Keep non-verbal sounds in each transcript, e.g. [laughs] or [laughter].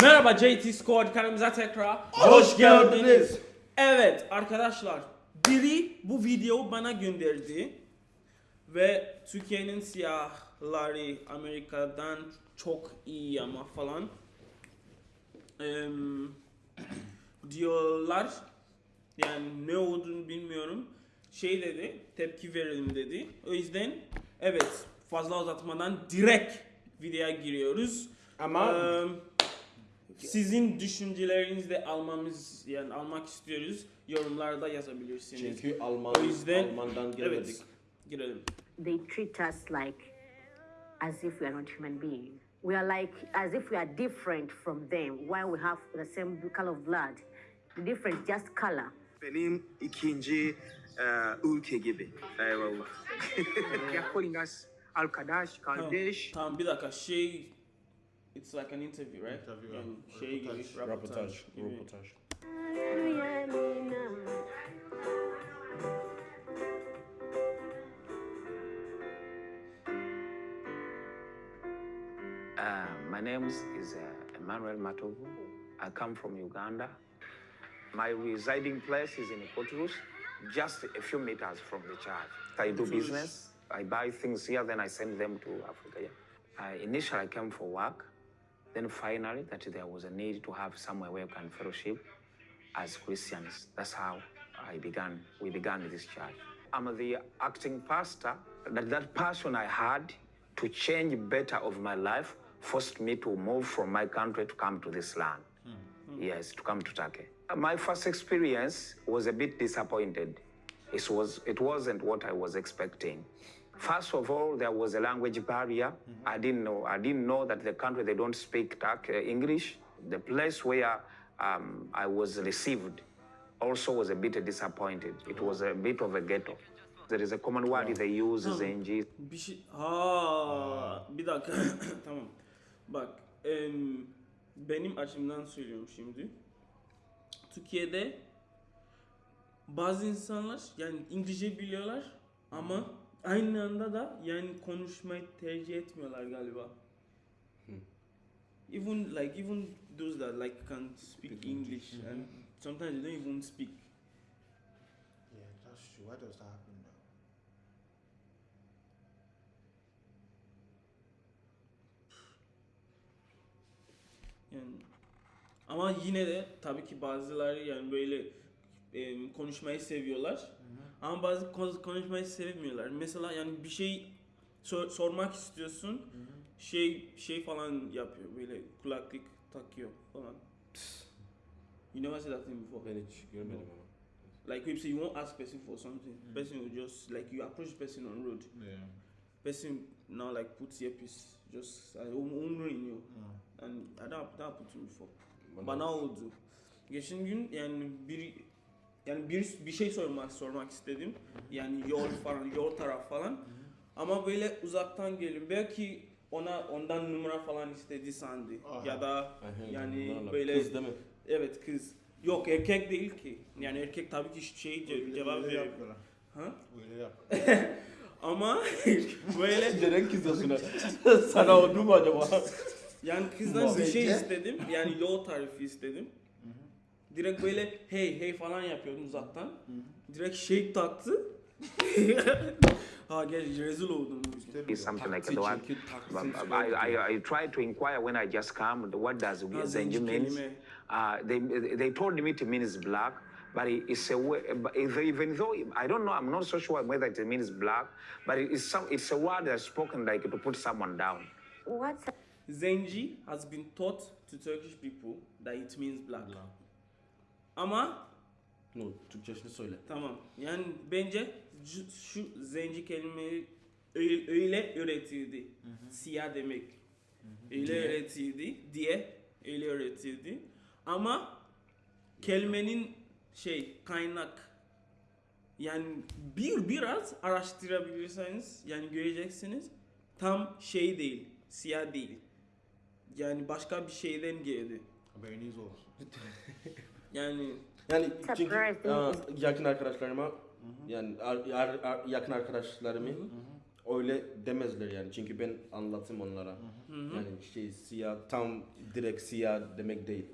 Merhaba JT Squad kanalımıza tekrar Hoş geldiniz. Evet arkadaşlar biri bu videoyu bana gönderdi ve Türkiye'nin siyahları Amerika'dan çok iyi ama falan Em, [clears throat] diyorlar. Yani ne olduğunu bilmiyorum. Şey dedi tepki verelim dedi. O yüzden evet fazla uzatmadan direkt videoya giriyoruz. Ama Em, sizin düşüncelerinizi de almamız yani almak istiyoruz. Yorumlarda yazabilirsiniz. çünkü Alman, O yüzden- Alman'dan gelmedik. Evet. Girelim. they treat us like as if we are not human beings. We are like as if we are different from them while we have the same color of blood. The difference just color. Benim ikinci e, ülke gibi. Eyvallah. [laughs] They're calling us Al Kadash, Kaldesh. Tamam bir dakika şey It's like an interview, right? Interview, yani yeah. şey gibi, Röportaj. röportaj Röportaj, gibi. röportaj. Uh, my name is uh, Emmanuel Matovu. I come from Uganda. My residing place is in Ikoturus, just a few meters from the church. I do business. I buy things here, then I send them to Africa. Yeah. I, initially, I came for work. Then finally, that there was a need to have somewhere where we can fellowship as Christians. That's how I began. We began this church. I'm the acting pastor. That that passion I had to change better of my life forced me to move from my country to come to this land. Mm-hmm. Yes, to come to Turkey. My first experience was a bit disappointed. It was it wasn't what I was expecting. First of all, there was a language barrier. I didn't know. I didn't know that the country they don't speak Turk, uh, English. The place where um, I was received also was a bit disappointed. It was a bit of a ghetto. There is a common word they use, Zengi. Bir şey... Ha, bir dakika. [coughs] tamam. Bak, em, benim açımdan söylüyorum şimdi. Türkiye'de bazı insanlar yani İngilizce biliyorlar ama aynı anda da yani konuşmayı tercih etmiyorlar galiba. Even like even those that like can speak English and sometimes they don't even speak. Yeah, that's true. Why does that happen though? Yani ama yine de tabii ki bazıları yani böyle e, konuşmayı seviyorlar. Ama bazı kon- konuşmayı sevmiyorlar. Mesela yani bir şey sor- sormak istiyorsun. Şey şey falan yapıyor böyle kulaklık takıyor falan. You never said that thing before. Ben hiç görmedim ama. Like if say you won't ask person for something, person will just like you approach person on road. Yeah. Person now like puts earpiece just like umru in you. Mm. And I don't, that happened to me before. Bana- Bana oldu. Geçen gün yani bir yani bir bir şey sormak sormak istedim. Yani yol falan, yol taraf falan. Ama böyle uzaktan gelin. Belki ona ondan numara falan istedi sandı. Aha. Ya da yani böyle Kız değil mi? evet kız. Yok erkek değil ki. Yani erkek tabii ki şey ce- Öyle- cevap veriyor. Ha? Öyle yap. [laughs] Ama [laughs] böyle Neden kızıyorsun? [laughs] Sana oldu mu acaba? Yani kızdan bir şey istedim. Yani yol tarifi istedim. Direkt böyle hey hey falan yapıyordum uzaktan. Direkt şey taktı. [laughs] ha gel rezil oldum. Is something like Taksi the one. çünkü taksi But I, I, I tried to inquire when I just come, what does Ha, Zengi zenci means? Uh, they, they told me it means black, but it's a wo- but even though I don't know, I'm not so sure whether it means black, but it's some it's a word that's spoken like to put someone down. What's Zenci has been taught to Turkish people that it means black. Ama No, Türkçesini söyle. tamam. Yani bence şu, şu zenci kelimeyi öyle, öyle öğretildi. Siyah demek. Öyle öğretildi diye öyle öğretildi. Ama kelimenin şey kaynak yani bir biraz araştırabilirseniz yani göreceksiniz tam şey değil, siyah değil. Yani başka bir şeyden geldi. Haberiniz olsun. [laughs] Yani Yani çünkü aa, yakın arkadaşlarıma yani ar- ar- ar- yakın arkadaşlarımı öyle demezler yani çünkü ben anlattım onlara. Yani şey siyah tam direkt siyah demek değil.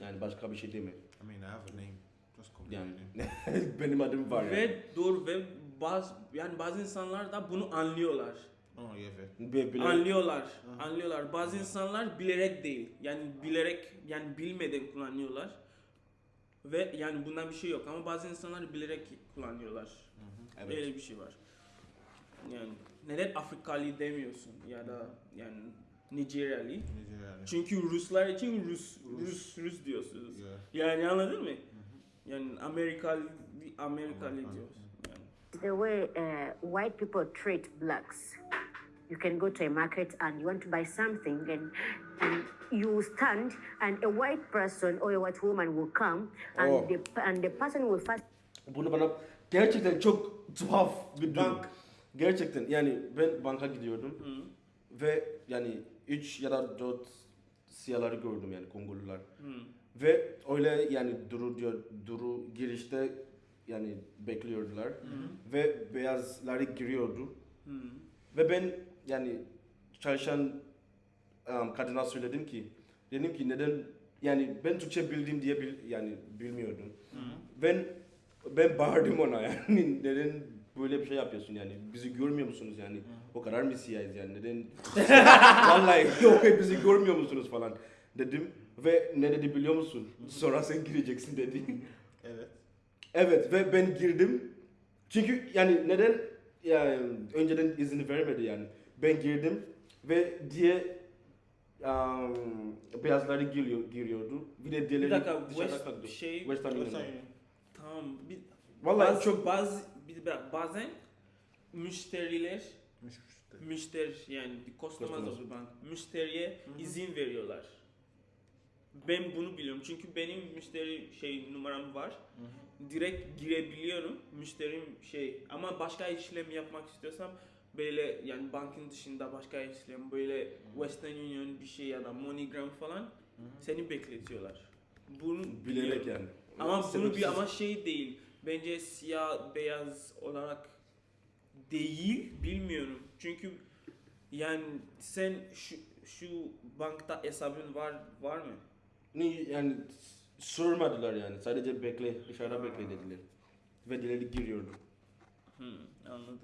Yani başka bir şey demek. I mean, I have a name. Just call me Yani my name. [laughs] benim adım var yani. Ve doğru ve bazı yani bazı insanlar da bunu anlıyorlar. Oh, yeah, fair. Ve bile- Anlıyorlar. Anlıyorlar. Bazı insanlar bilerek değil. Yani bilerek yani bilmeden kullanıyorlar. Ve yani bundan bir şey yok ama bazı insanlar bilerek kullanıyorlar. Evet. Öyle bir şey var. Yani neden Afrikalı demiyorsun ya da yani Nijeryalı? Nigeria. Çünkü Ruslar için Rus Rus Rus diyorsunuz. Yeah. Yani anladın mı? Yani Amerikalı Amerikalı diyorsun. Yani. The way uh, white people treat blacks. You can go to a market and you want to buy something, and and you stand, and a white person or a white woman will come, and Oh. the and the person will first Bunu bana gerçekten çok tuhaf bir durum. Gerçekten yani ben banka gidiyordum ve yani 3 ya da 4 siyahları gördüm yani Kongolular. Ve öyle yani duru diyor duru girişte yani bekliyordular ve beyazları giriyordu. Ve ben yani çalışan um, kadına söyledim ki dedim ki neden yani ben Türkçe bildiğim diye bil, yani bilmiyordum. Ben ben bağırdım ona [laughs] yani neden böyle bir şey yapıyorsun yani bizi görmüyor musunuz yani? O kadar mı siyahız yani neden [laughs] vallahi yok bizi görmüyor musunuz falan dedim ve ne dedi biliyor musun? Sonra sen gireceksin dedi. Evet. evet ve ben girdim. Çünkü yani neden yani önceden izin vermedi yani ben girdim ve diye um, beyazları giriyor, giriyordu bir de Bir diğerleri dakika dışarıda West kaldı. şey Western Union. Tamam bir Vallahi bazı, çok bazı bir bazen müşteriler Müşteri. müşteri yani Customers. of bank müşteriye izin veriyorlar. Ben bunu biliyorum çünkü benim müşteri şey numaram var. Direkt girebiliyorum müşterim şey ama başka işlem yapmak istiyorsam böyle yani bankın dışında başka işlem böyle Western Union bir şey ya da MoneyGram falan seni bekletiyorlar. Bunu bilerek yani. Ama bunu bir ama şey değil. Bence siyah beyaz olarak değil bilmiyorum. Çünkü yani sen şu şu bankta hesabın var var mı? Ne yani sormadılar yani. Sadece bekle, dışarıda bekle dediler. Ve dileri giriyordu. Hmm, anladım.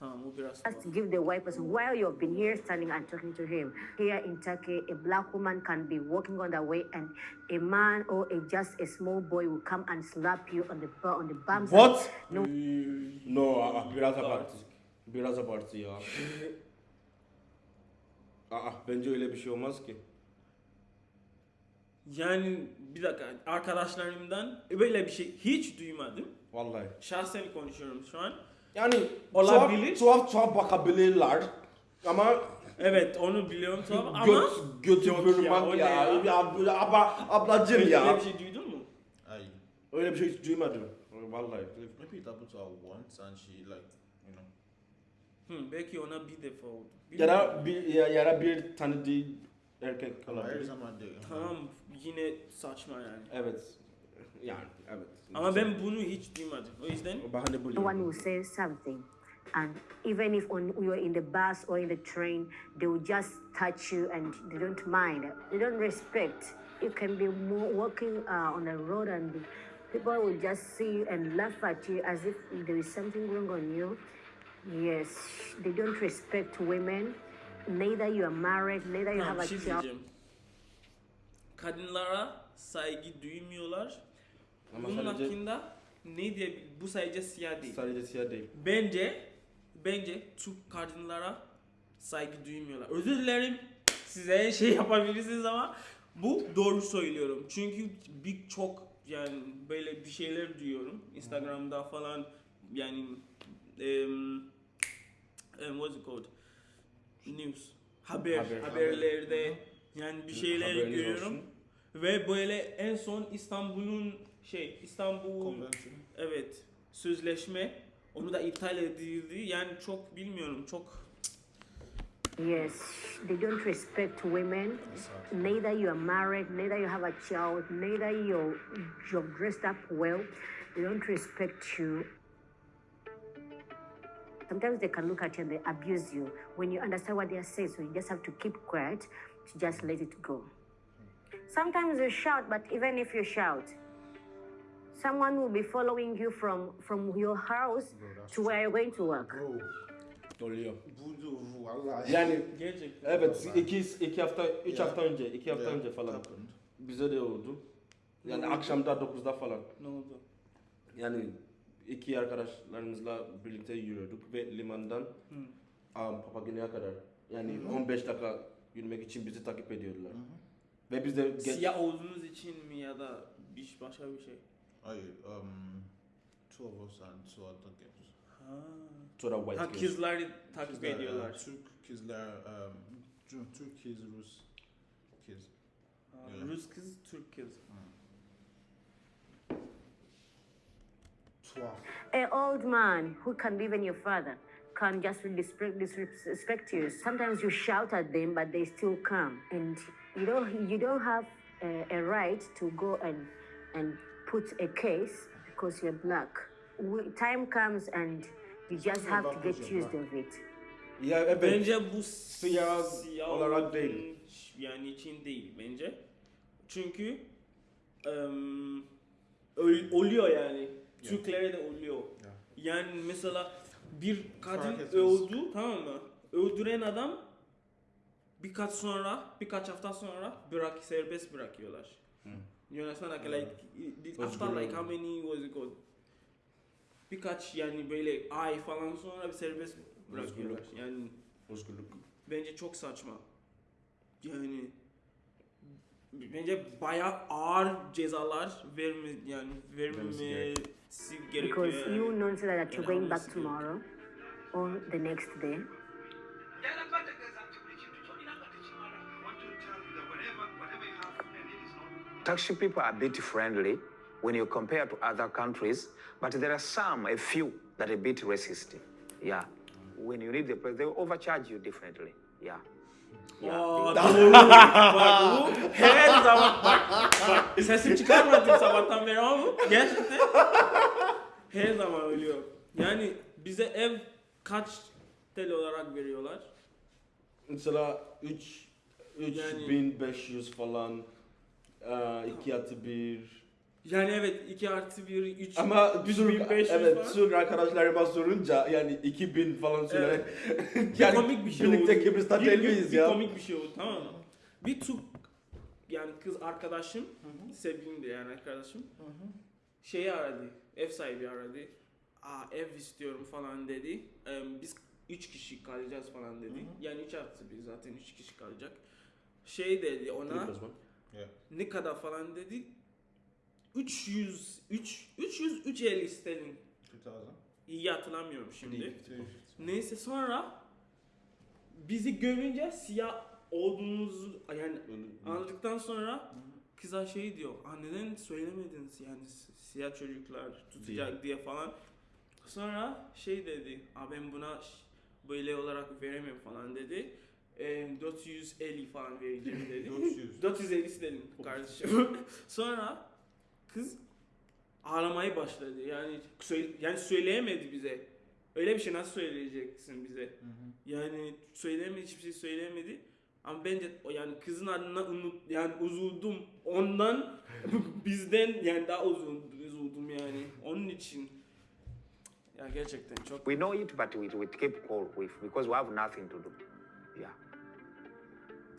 Tamam o biraz Just give the white person while you've been here standing and talking to him. Here in Turkey, a black woman can be walking on the way, and a man or a just a small boy will come and slap you on the on the bums. What? No. No, aa, biraz abartı. Biraz abartı ya. Aa, bence öyle bir şey olmaz ki. Yani bir dakika arkadaşlarımdan böyle bir şey hiç duymadım. Vallahi. Şahsen konuşuyorum şu an. Yani Olabilir. Tuhaf, tuhaf, tuhaf bakabilirler. Ama Evet onu biliyorum tamam ama göt, götü Yok ya, o ya. ne ya? ya. abla, ablacım böyle ya. bir şey duydun mu? I Öyle bir şey duymadım. Vallahi. maybe it happened to her once and she like you know. Hı, belki ona bir defa oldu. Ya da bir, ya, ya da bir tanıdığı erkek olabilir. someone there. Tamam yine saçma yani. Evet. Yani evet. Ama ben bunu hiç duymadım. O yüzden bahane No buluyorum. one will say something. And even if on, you're in the bus or in the train, they will just touch you and they don't mind. They don't respect. You can be mo- walking uh, on the road and people will just see you and laugh at you as if there is something wrong on you. Yes, they don't respect women. Neither you are married, neither you tamam, have a şey child. Kadınlara saygı duymuyorlar. Ama Bunun sadece, hakkında ne diye bu sadece siyah değil. sadece siyah değil. Bence bence Türk kadınlara saygı duymuyorlar. Özür dilerim size şey yapabilirsiniz ama bu doğru söylüyorum. Çünkü birçok yani böyle bir şeyler duyuyorum Instagram'da falan yani em, em, what's it called? News. Haber, Haber. haberlerde yani bir şeyler Haberiniz görüyorum. olsun. Ve böyle en son İstanbul'un şey İstanbul Convention. Evet. Sözleşme onu da iptal edildi. Yani çok bilmiyorum. Çok Yes, they don't respect women. Neither you are married, neither you have a child, neither you're, you're dressed up well. They don't respect you. Sometimes they can look at you and they abuse you. When you understand what they are saying, so you just have to keep quiet to just let it go. Sometimes you shout, but even if you shout, someone will be following you from, from your house to where you're going to work. Bro, Oluyor. bu da valla. Yani Gerçekten. evet iki, iki hafta, üç Yeah. hafta önce, iki hafta Yeah, önce falan happened. bize de oldu. Yani oldu? akşamda 9'da falan. Ne oldu? Yani iki arkadaşlarımızla birlikte yürüyorduk ve limandan Hı. um, Papagina'ya kadar yani 15 dakika yürümek için bizi takip ediyorlar. Ve biz de geç, Siyah olduğunuz için mi ya da bir başka bir şey? Hayır, um, two of us and two other girls. Ha. sonra white Ha girls. kızları takip Kızlar, ediyorlar. uh, Türk kızlar, um, Türk- Türk kız, Rus kız. Ha, Yeah. Rus kız, Türk kız. Tuhaf. An old man who can be even your father can just disrespect, disrespect you. Sometimes you shout at them, but they still come, and you don't you don't have a, a right to go and and put a case because you're black. We, time comes and you just have to get used of it. Ya evet. Bence bu Siyah olarak olduğun değil. Yani için değil bence. Çünkü öl- oluyor yani. Türklere de oluyor. Yeah. Yani mesela bir kadın öldü tamam mı? Öldüren adam birkaç sonra, birkaç hafta sonra bırak serbest bırakıyorlar. You understand? Like, like it- after like how many was it called? Birkaç yani böyle ay falan sonra bir serbest bırakıyorlar. Özgürlük. Yani Özgürlük. bence çok saçma. Yani bence bayağı ağır cezalar verme yani vermesi gerekiyor. Because you know that you're going back tomorrow or the next day. Taxi people are a bit friendly when you compare to other countries, but there are some, a few, that are a bit racist. Yeah. When you need the place, they will overcharge you differently. Yeah. Aa, doğru. bak bu her zaman bak bak sesim çıkarmadım sabahtan beri ama bu gerçekten her zaman ölüyor. Yani bize ev kaç TL olarak veriyorlar? Mesela 3 Yani- 3500 falan 2 artı 1 Yani evet 2 artı 1, 3, ama Türk, 3500 evet, falan. Türk arkadaşlarıma sorunca yani 2000 falan söyleyerek [laughs] yani komik bir şey birlikte oldu. Kıbrıs'ta Bir- değil bir- miyiz bir ya? komik bir şey oldu tamam mı? Bir Türk yani kız arkadaşım, sevgilim de yani arkadaşım. Şeyi aradı, ev sahibi aradı. Aa ev istiyorum falan dedi. Ee, biz 3 kişi kalacağız falan dedi. Yani 3 artı bir zaten 3 kişi kalacak. Şey dedi ona Kıbrıs mı? Yeah. ne kadar falan dedi. 300 3 300 350 sterlin. 2000. İyi hatırlamıyorum şimdi. Neyse sonra bizi görünce siyah olduğumuzu yani anladıktan sonra kıza şey diyor. Aa, neden söylemediniz yani si- siyah çocuklar tutacak diye falan. Sonra şey dedi. Aa, ben buna böyle olarak veremem falan dedi. E, 450 falan vereceğim dedi. 400. 450 istedim kardeşim. [laughs] Sonra kız ağlamaya başladı. Yani yani söyleyemedi bize. Öyle bir şey nasıl söyleyeceksin bize? Yani söyleyemedi, hiçbir şey söyleyemedi. Ama bence o yani kızın adına unut yani üzüldüm. Ondan [laughs] bizden yani daha üzüldüm, üzüldüm yani. Onun için ya gerçekten çok We know it, but we, we keep cool with because we have nothing to do. Yeah.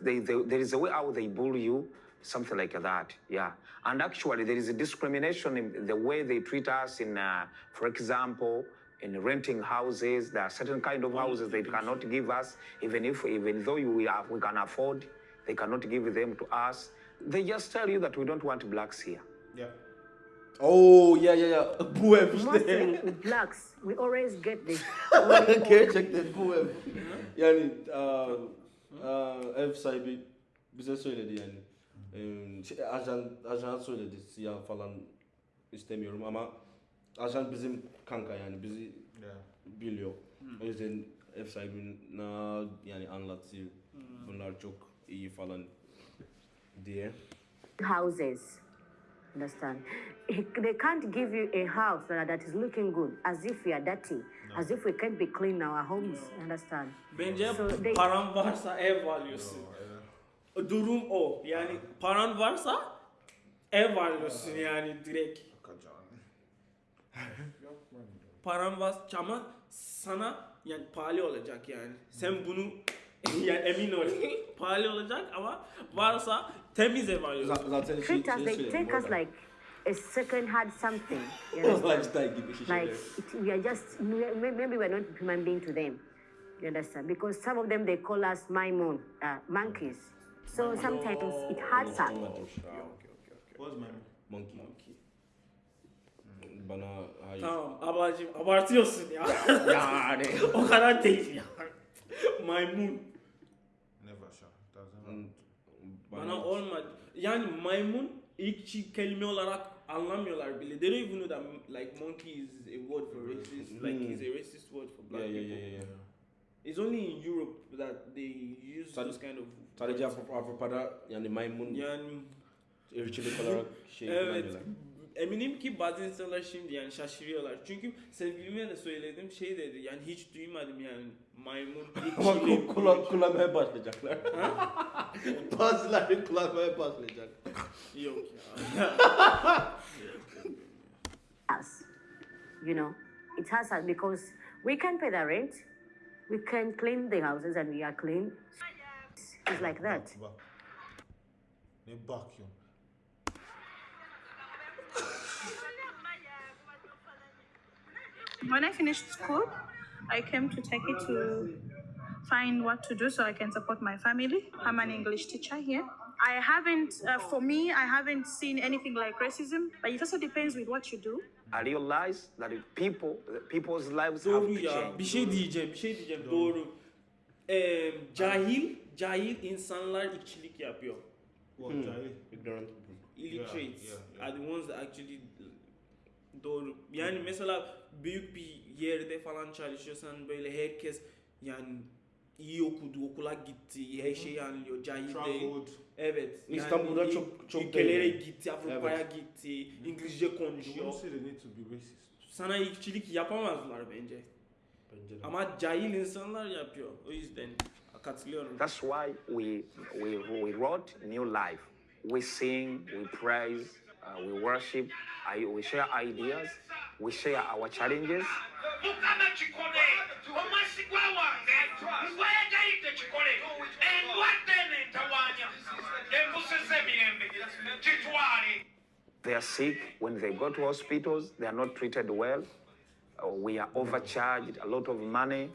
They, they, there is a way how they bully you, something like that. Yeah. And actually, there is a discrimination in the way they treat us. In, uh, for example, in renting houses, there are certain kind of houses they cannot give us, even if even though we have, we can afford, they cannot give them to us. They just tell you that we don't want blacks here. Yeah. Oo yeah, ya ya [laughs] bu Mostly with blacks, we always get this. Gerçekten bu ev. Yani aa, aa, ev sahibi bize söyledi yani. Ee, şey, ajan ajan söyledi siyah falan istemiyorum ama ajan bizim kanka yani bizi Yeah. biliyor. O yüzden ev sahibine yani anlatıyor. Bunlar çok iyi falan diye. houses. Understand? They can't give you a house that that is looking good, as if we are dirty, as if we can't be clean in our homes. Understand? Bence So they- paran varsa ev alıyorsun. Durum o. Yani paran varsa ev alıyorsun yani direkt. Paran var ama sana yani pahalı olacak yani. Sen bunu [laughs] yani emin ol pahalı olacak ama varsa temiz ev alıyorsun. Z- zaten şey, Treat us, şey they söyleyeyim take bu us arada. like a second hand something. You [laughs] şeyler. like it, we are just may- maybe we're not human being to them you understand because some of them they call us maimun uh, monkeys so sometimes it hurts us What's my Monkey. Bana hayır. Tamam ablacığım abartıyorsun ya. [laughs] Yani. o kadar değil ya. Maymun. never sure. Bana olmadı. Yani maymun ilk kelime olarak anlamıyorlar bile. They don't even know that like monkey is a word for racist. Like Hmm. it's a racist word for black Yeah, yeah, people. yeah, yeah. It's only in Europe that they use Sad- those kind of Avrupa'da yani maymun yani şey evet kullanıyorlar. Eminim ki bazı insanlar şimdi yani şaşırıyorlar. Çünkü sevgilime de söyledim şey dedi yani hiç duymadım yani maymun ilk Ama Çin'de- ku- kullan, kullanmaya başlayacaklar. [laughs] Bazıları kullanmaya başlayacak. Yok ya. [laughs] us you know it hurts us because we can pay the rent we can clean the houses and we are clean it's like that Bak. Ne bakıyorum? When I finished school, I came to Turkey to find what to do so I can support my family. I'm an English teacher here. I haven't, uh, for me, I haven't seen anything like racism, but it also depends with what you do. I realize that if people, people's lives have Doğru to ya. change. Bir şey diyeceğim, bir şey diyeceğim. Doğru. Ee, cahil, cahil insanlar işçilik yapıyor. What, Hmm. Jai? Ignorant people. Illiterates yeah, yeah. are the ones that actually doğru. Yani mesela büyük bir yerde falan çalışıyorsan böyle herkes yani iyi okudu, okula gitti, her şeyi anlıyor, cahil. Traveled. Evet. yani İstanbul'da çok- çok ülkelere değil. gitti, Avrupa'ya gitti, İngilizce konuşuyor. Sana ilkçilik yapamazlar bence. Bence de. Ama cahil insanlar yapıyor. O yüzden katılıyorum. That's why we, we, we wrote New Life. We sing, we praise, uh, we worship, I, we share ideas, we share our challenges. mukama kikole omwasigwa wange ngwayagayidde kikole endwadde nentawanya embuzi z'emirembe kitwale They are sick. When they go to hospitals, they are not treated well. Uh, we are overcharged a lot of money.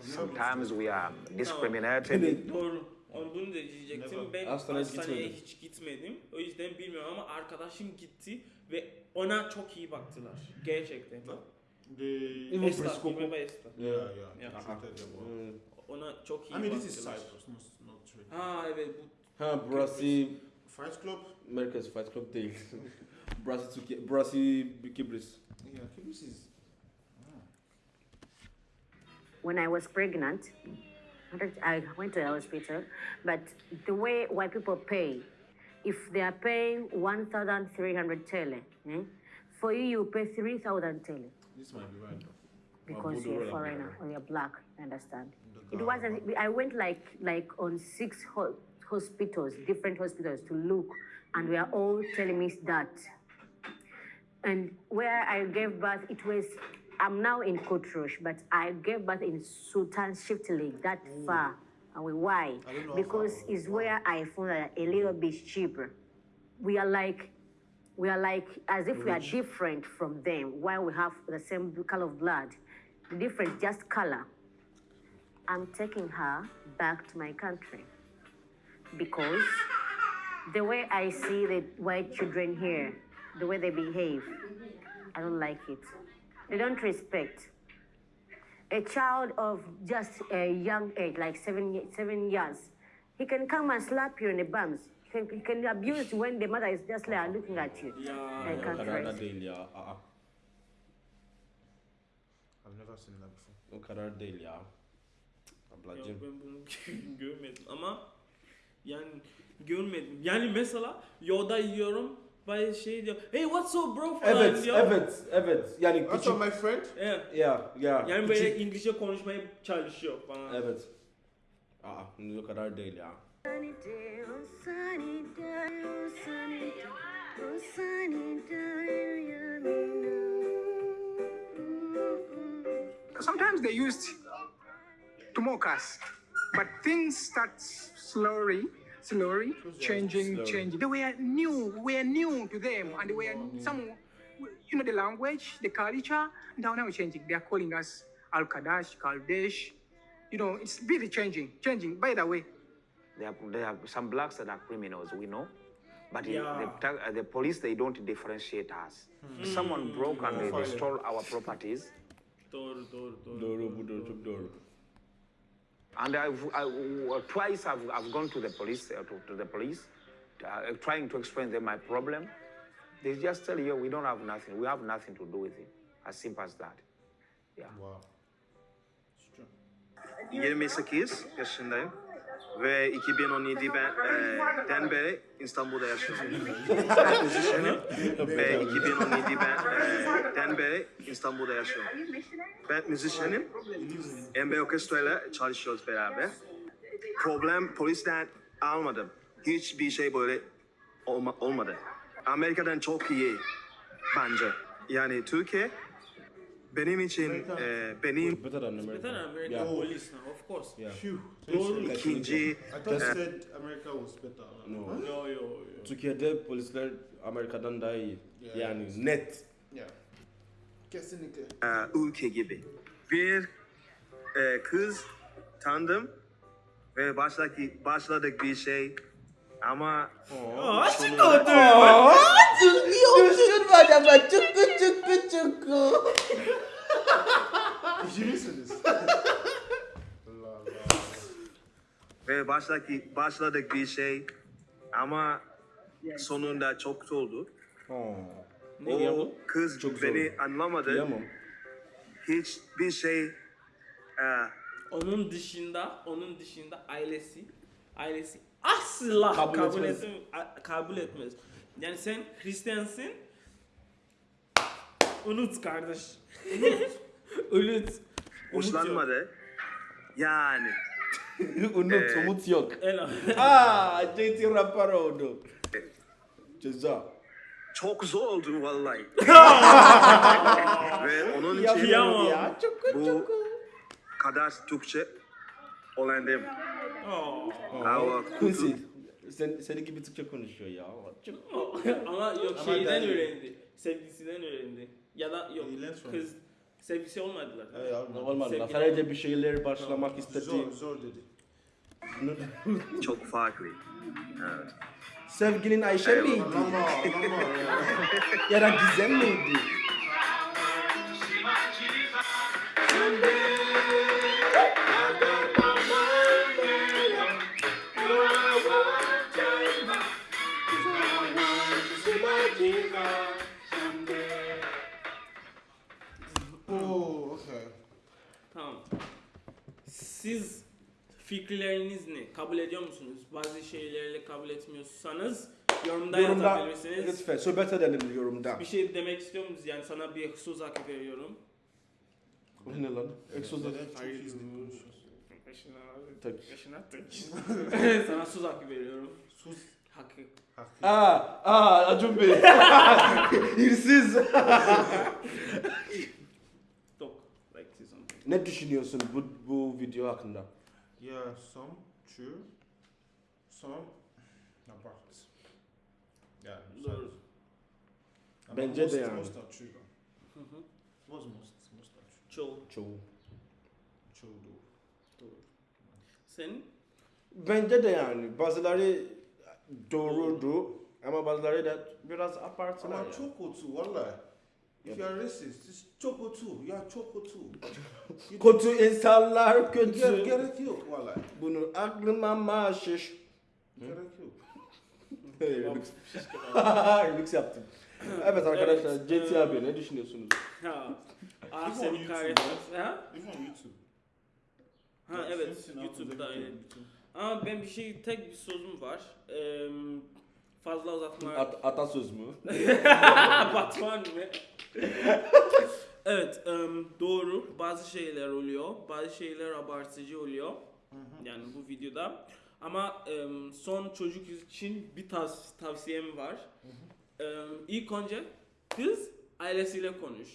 Sometimes we are discriminated. Onu bunu da diyecektim. Ben Hastaneye hastaneye gitmedim. hiç gitmedim. O yüzden bilmiyorum ama arkadaşım gitti ve ona çok iyi baktılar. Gerçekten. They, Even Esta, preschool. remember yeah, yeah, Yeah. Hmm. Ona çok iyi I mean, this is. Cyprus, not, not Turkey. Ha evet bu Ha burası Fight Club? Merkez Fight Club değil. [laughs] burası Türkiye, burası Kıbrıs. Yeah, Kibis is. when i was pregnant i went to the hospital but the way white people pay if they are paying 1300 tele eh, for you you pay 3000 tele This might be right. because you're a foreigner or you're black. I understand. It wasn't. I went like like on six ho- hospitals, different hospitals to look, and we are all telling me that. And where I gave birth, it was. I'm now in Kotrush, but I gave birth in Sultan Shiftali, that mm. far. Away. Why? I don't know how Because it's where I found that a little bit cheaper. We are like we are like as if we are different from them. While we have the same color of blood the difference just color. I'm taking her back to my country. Because the way i see the white children here the way they behave i don't like it they don't respect a child of just a young age like seven, seven years he can come and slap you in the bums he can, he can abuse you when the mother is just like looking at you ya I O can't kadar da raise. değil ya. Aa, I've never seen that before. o kadar değil ya. Yok, Ablacığım. ben bunu görmedim ama yani görmedim. Yani mesela yolda yiyorum bayağı şey diyor. Hey what's up bro falan Evet, diyor. evet, evet. Yani What's küçük... up, my friend? Evet. Ya, ya. Yani böyle küçük- İngilizce konuşmaya çalışıyor falan. Evet. Aa, o kadar değil ya. Oh oh oh yeah. Sometimes they used to mock us, but things start slowly, slowly changing, Slowly. changing. They were new, we are new to them, and they were some, you know, the language, the culture. Now, now it's changing. They are calling us Al Kadash, Kaldesh. You know, it's really changing, changing. By the way, There are, there are some blacks that are criminals, we know. But the- Yeah. the, uh, the police, they don't differentiate us. If someone broke and they, they stole our properties, Doğru doğru doğru. Doğru, bu doğru, çok doğru. And I've, I, uh, twice I've, I've gone to the police, uh, to, to the police, uh, trying to explain them my problem. They just tell you, we don't have nothing. We have nothing to do with it. As simple as that. Yeah. Wow. It's true. 28 yaşındayım ve 2017 ben e, den beri İstanbul'da yaşıyorum. Müzisyenim ve 2017 ben e, den beri İstanbul'da yaşıyorum. Ben müzisyenim. MB Orkestra ile çalışıyoruz beraber. Problem polisten almadım. Hiçbir şey böyle olma- olmadı. Amerika'dan çok iyi bence. Yani Türkiye benim için e, benim Better than America. Better American Yeah. police now, of course. Yeah. Phew. Doğru. ikinci I thought you said America was better. No. Yo yo yo. Türkiye'de polisler Amerika'dan daha iyi. Yeah. Yani net. Yeah. Kesinlikle. e, ülke gibi. Bir e, kız tanıdım ve başladık, başladık bir şey ama Açık oldu. Düşünme adama çıkı çıkı çıkı. Ciddi misiniz? Ve başladık, başladık bir şey ama sonunda çok oldu. Ne O kız Çok beni zor. anlamadı. Diyemem. Hiçbir şey e, Onun dışında, onun dışında ailesi, ailesi asla Kabul kabul, etmez. etmez. kabul etmez. Yani sen Hristiyansın, unut kardeş. Unut. [laughs] unut. Unut hoşlanmadı. Yani [laughs] Umut, umut yok. Aa, [laughs] JT rapper oldu. Ceza. çok zor oldu vallahi. ve onun için. Ya çıkı bu kadar Türkçe öğrendim. Oh. Ama Quincy. Sen, senin gibi Türkçe konuşuyor ya. Ama yok Ama şeyden öğrendi. Sevgilisinden öğrendi. Ya da yok kız sevgilisi olmadılar. Hey, olmadı. Olmadı. Sevgili- Sadece bir şeyler başlamak istedi. Zor, zor dedi. [laughs] çok farklı. Evet. Sevgilin Ayşe miydi? [laughs] Ya da Gizem miydi? Siz fikirleriniz ne? Kabul ediyor musunuz? Bazı şeylerle kabul etmiyorsanız yorumda, Yorumda yazabilirsiniz. lütfen sohbet edelim yorumda. Bir şey demek istiyor musunuz? Yani sana bir söz hakkı veriyorum. O ne lan? Egzoz Neden Türkçe konuşuyorsun? Tak. sana söz hakkı veriyorum. Sus. Hakkı. Hakkı. Aa, aa Acun Bey. [laughs] Hırsız. [laughs] Talk. Like say something. Ne düşünüyorsun bu, bu video hakkında? Yeah, some true, some about. Yeah, Doğru. Ama Bence most, de yani. Most are true. Hı hı. What's most? Most are true. Çoğu. Çoğu. True though. Senin? Bence de yani bazıları doğrudu ama bazıları da biraz abartılar. Ama yani. choco too, wallahi. If you are racist, it's choco too. You are choco too. Kötü insanlar kötü. gerek yok vallahi. Bunu aklıma maşiş. Gerek yok. [laughs] Remix. Remix [laughs] yaptım. Evet arkadaşlar Evet, JT e, abi ne düşünüyorsunuz? Ha. On seni YouTube, kahretsin. Ha? YouTube. Ha evet YouTube'da aynen. Ama ben bir şey tek bir sözüm var. Eee fazla uzatma. At, atasöz mü? [laughs] Batman mı? evet, em, doğru. Bazı şeyler oluyor. Bazı şeyler abartıcı oluyor. Yani bu videoda. Ama em, son çocuk için bir tavs- tavsiyem var. Em, ilk önce kız ailesiyle konuş.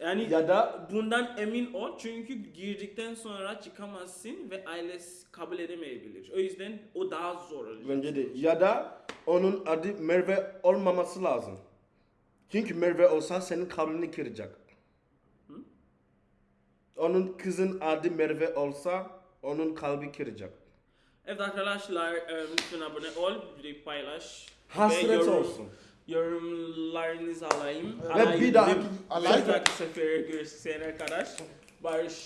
Yani Ya da bundan emin ol çünkü girdikten sonra çıkamazsın ve ailesi kabul edemeyebilir. O yüzden o daha zor olacak. bence de ya da onun adı Merve olmaması lazım. Çünkü Merve olsa senin kalbini kıracak. Onun kızın adı Merve olsa onun kalbi kıracak. Evet arkadaşlar e, lütfen abone ol, videoyu paylaş. Hasret yorum- olsun. Yorumlarınızı alayım. Ve bir daha- Bir dahaki sefere görüşene kadar. Barış